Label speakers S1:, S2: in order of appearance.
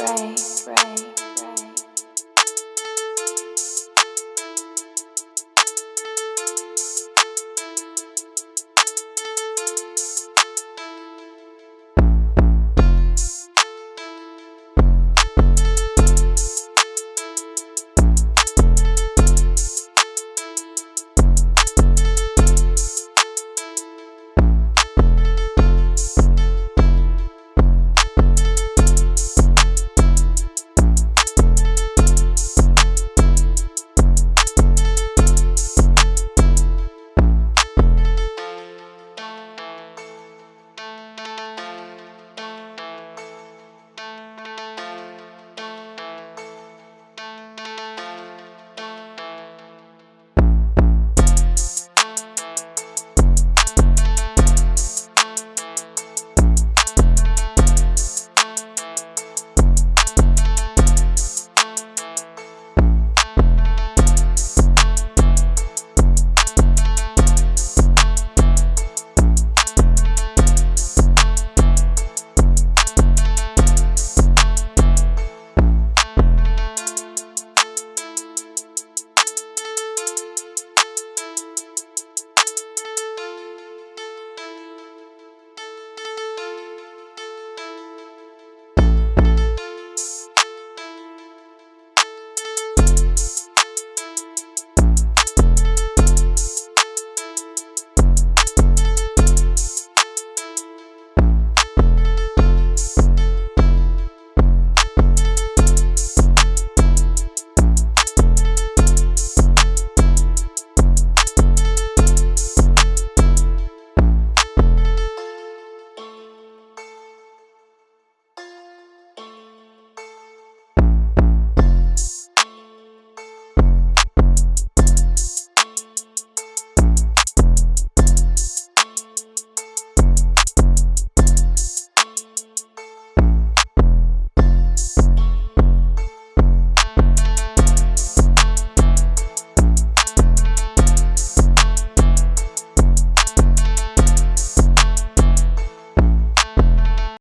S1: right.